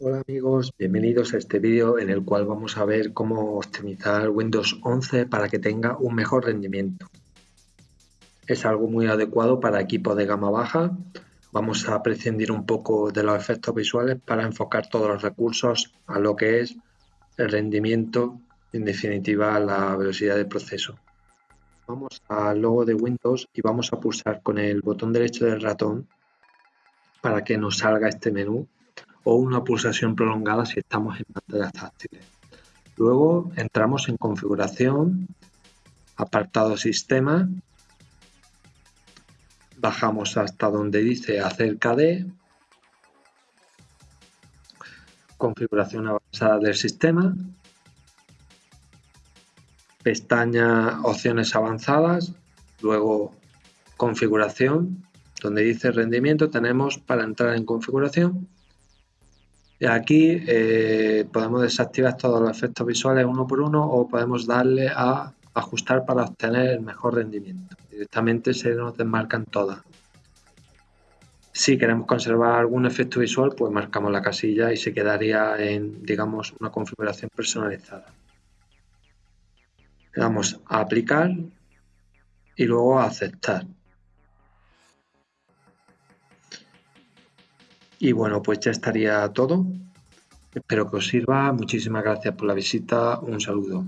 Hola amigos, bienvenidos a este vídeo en el cual vamos a ver cómo optimizar Windows 11 para que tenga un mejor rendimiento. Es algo muy adecuado para equipos de gama baja. Vamos a prescindir un poco de los efectos visuales para enfocar todos los recursos a lo que es el rendimiento, en definitiva la velocidad de proceso. Vamos al logo de Windows y vamos a pulsar con el botón derecho del ratón para que nos salga este menú o una pulsación prolongada si estamos en pantallas táctiles. Luego entramos en configuración, apartado sistema, bajamos hasta donde dice acerca de, configuración avanzada del sistema, pestaña opciones avanzadas, luego configuración, donde dice rendimiento tenemos para entrar en configuración Aquí eh, podemos desactivar todos los efectos visuales uno por uno o podemos darle a ajustar para obtener el mejor rendimiento. Directamente se nos desmarcan todas. Si queremos conservar algún efecto visual, pues marcamos la casilla y se quedaría en, digamos, una configuración personalizada. Le damos a aplicar y luego a aceptar. Y bueno, pues ya estaría todo. Espero que os sirva. Muchísimas gracias por la visita. Un saludo.